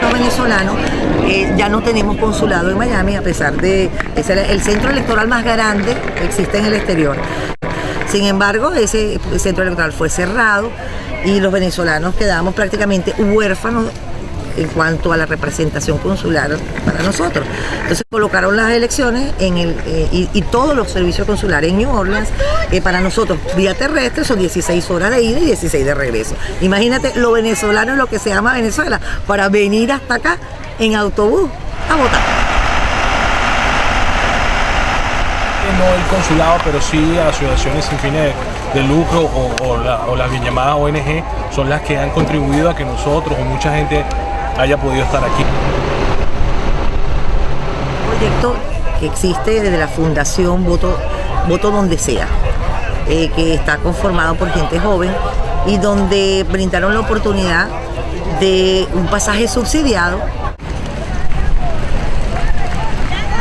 Los venezolanos eh, ya no tenemos consulado en Miami a pesar de es el, el centro electoral más grande que existe en el exterior. Sin embargo, ese centro electoral fue cerrado y los venezolanos quedamos prácticamente huérfanos en cuanto a la representación consular para nosotros. Entonces colocaron las elecciones en el, eh, y, todos los servicios consulares en New Orleans, eh, para nosotros vía terrestre son 16 horas de ida y 16 de regreso. Imagínate lo venezolano, lo que se llama Venezuela, para venir hasta acá en autobús a votar. no el consulado, pero sí asociaciones sin fines de, lucro o las bien llamadas ONG son las que han contribuido a que nosotros o mucha gente haya podido estar aquí. proyecto que existe desde la Fundación Voto, Voto Donde Sea, eh, que está conformado por gente joven y donde brindaron la oportunidad de un pasaje subsidiado.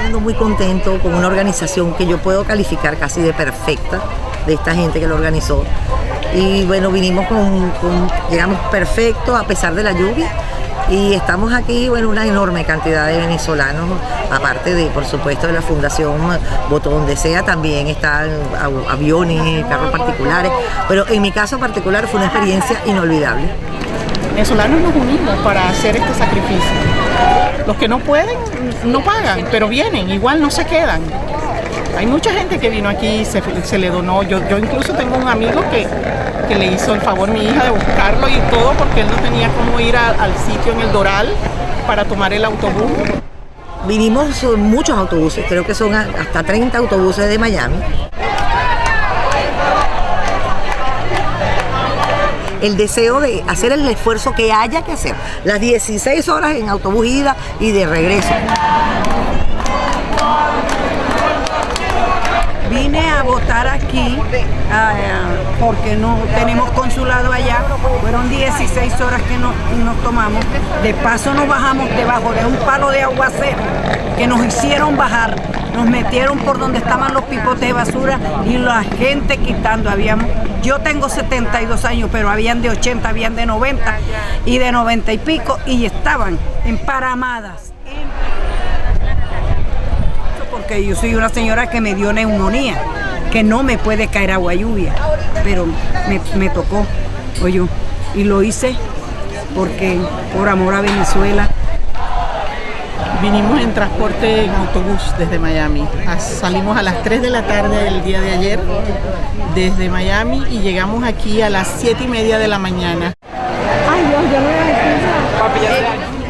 Ando muy contento con una organización que yo puedo calificar casi de perfecta de esta gente que lo organizó. Y bueno, vinimos con, con- llegamos perfecto a pesar de la lluvia y estamos aquí, bueno, una enorme cantidad de venezolanos, aparte de, por supuesto, de la Fundación Voto Donde Sea, también están av- aviones, carros particulares, pero en mi caso particular fue una experiencia inolvidable. venezolanos nos unimos para hacer este sacrificio. Los que no pueden, no pagan, pero vienen, igual no se quedan. Hay mucha gente que vino aquí, se, se le donó. Yo, yo incluso tengo un amigo que, que le hizo el favor mi hija de buscarlo y todo porque él no tenía cómo ir al sitio en el Doral para tomar el autobús. Vinimos muchos autobuses, creo que son hasta 30 autobuses de Miami. El deseo de hacer el esfuerzo que haya que hacer. Las 16 horas en autobús ida y de regreso. Vine a votar aquí ah, porque no tenemos consulado allá. Fueron 16 horas que nos, nos tomamos. De paso nos bajamos debajo de un palo de aguacero que nos hicieron bajar. Nos metieron por donde estaban los pipotes de basura y la gente quitando. Habíamos, yo tengo 72 años, pero habían de 80, habían de 90 y de 90 y pico y estaban emparamadas. Porque yo soy una señora que me dio neumonía, que no me puede caer agua lluvia, pero me, me tocó, oye, y lo hice porque por amor a Venezuela. Vinimos en transporte en autobús desde Miami. A- Salimos a las 3 de la tarde del día de ayer desde Miami y llegamos aquí a las 7 y media de la mañana.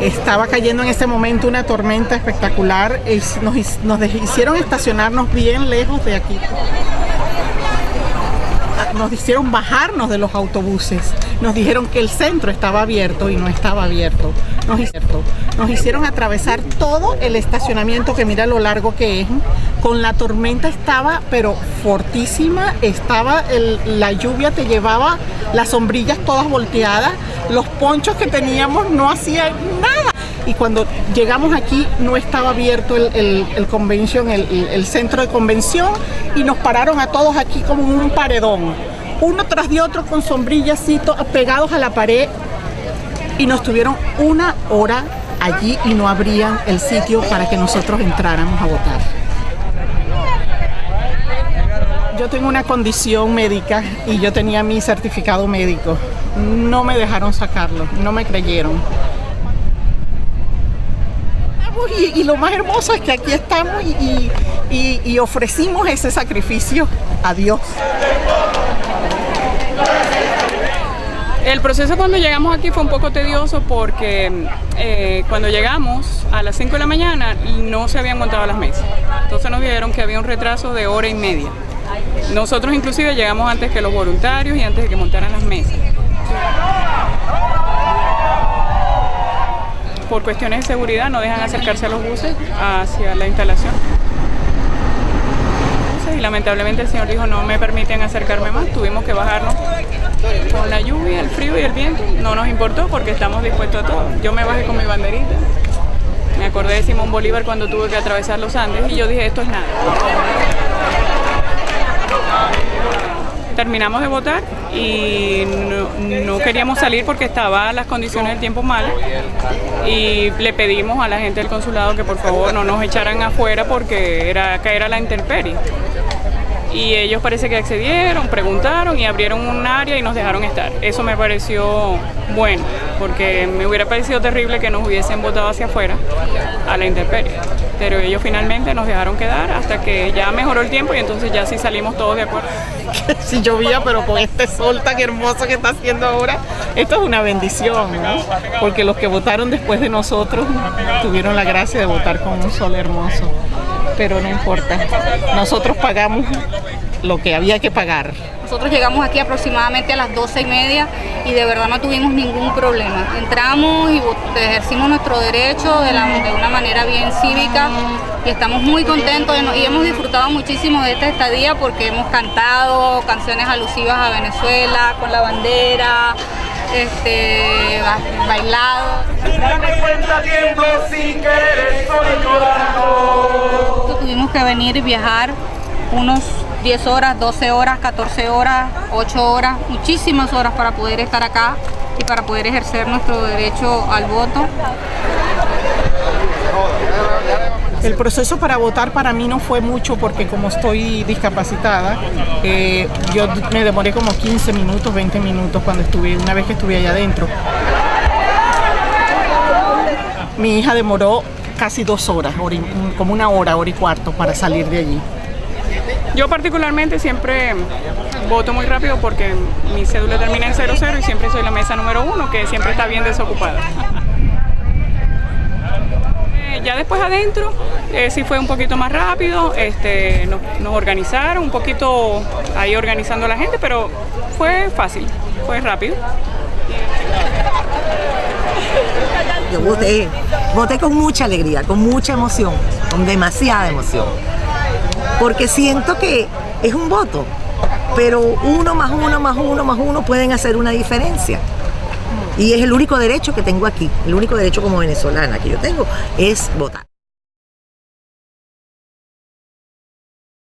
Estaba cayendo en ese momento una tormenta espectacular. Es- Nos, nos hicieron estacionarnos bien lejos de aquí. Nos hicieron bajarnos de los autobuses. Nos dijeron que el centro estaba abierto y no estaba abierto. Nos, nos hicieron atravesar todo el estacionamiento que mira lo largo que es. Con la tormenta estaba, pero fortísima. Estaba la lluvia te llevaba las sombrillas todas volteadas. Los ponchos que teníamos no hacían nada. Y cuando llegamos aquí no estaba abierto el, el, el el, el- centro de convención, y nos pararon a todos aquí como un paredón, uno tras de otro con sombrillas pegados a la pared, y nos tuvieron una hora allí y no abrían el sitio para que nosotros entráramos a votar. Yo tengo una condición médica y yo tenía mi certificado médico. No me dejaron sacarlo, no me creyeron. Y, lo más hermoso es que aquí estamos y ofrecimos ese sacrificio a Dios. El proceso cuando llegamos aquí fue un poco tedioso porque eh, cuando llegamos a las 5 de la mañana no se habían montado las mesas. Entonces nos dijeron que había un retraso de hora y media. Nosotros inclusive llegamos antes que los voluntarios y antes de que montaran las mesas. Por cuestiones de seguridad no dejan acercarse a los buses hacia la instalación. Y lamentablemente el señor dijo no me permiten acercarme más, tuvimos que bajarnos con la lluvia, el frío y el viento. No nos importó porque estamos dispuestos a todo. Yo me bajé con mi banderita. Me acordé de Simón Bolívar cuando tuve que atravesar los Andes y yo dije esto es nada. Terminamos de votar y no, queríamos salir porque estaban las condiciones del tiempo mal. Y le pedimos a la gente del consulado que por favor no nos echaran afuera porque era caer a la intemperie y ellos parece que accedieron, preguntaron y abrieron un área y nos dejaron estar. Eso me pareció bueno, porque me hubiera parecido terrible que nos hubiesen votado hacia afuera a la intemperie. Pero ellos finalmente nos dejaron quedar hasta que ya mejoró el tiempo y entonces ya sí salimos todos de acuerdo. si llovía, pero con este sol tan hermoso que está haciendo ahora, esto es una bendición, ¿no? Porque los que votaron después de nosotros tuvieron la gracia de votar con un sol hermoso. Pero no importa, nosotros pagamos lo que había que pagar. Nosotros llegamos aquí aproximadamente a las 12 y media y de verdad no tuvimos ningún problema. Entramos y ejercimos nuestro derecho de, la, de una manera bien cívica y estamos muy contentos y hemos disfrutado muchísimo de esta estadía porque hemos cantado canciones alusivas a Venezuela con la bandera, este, bailado. Tuvimos que venir y viajar unos 10 horas, 12 horas, 14 horas, 8 horas, muchísimas horas para poder estar acá y para poder ejercer nuestro derecho al voto. El proceso para votar para mí no fue mucho porque como estoy discapacitada, eh, yo me demoré como 15 minutos, 20 minutos cuando estuve, una vez que estuve allá adentro. Mi hija demoró casi dos horas, como una hora, hora y cuarto para salir de allí. Yo particularmente siempre voto muy rápido porque mi cédula termina en 00 y siempre soy la mesa número uno que siempre está bien desocupada. Ya después adentro eh, sí fue un poquito más rápido, este, nos, nos, organizaron un poquito ahí organizando a la gente, pero fue fácil, fue rápido. Yo voté, voté con mucha alegría, con mucha emoción, con demasiada emoción porque siento que es un voto, pero uno más uno más uno más uno pueden hacer una diferencia. Y es el único derecho que tengo aquí, el único derecho como venezolana que yo tengo es votar.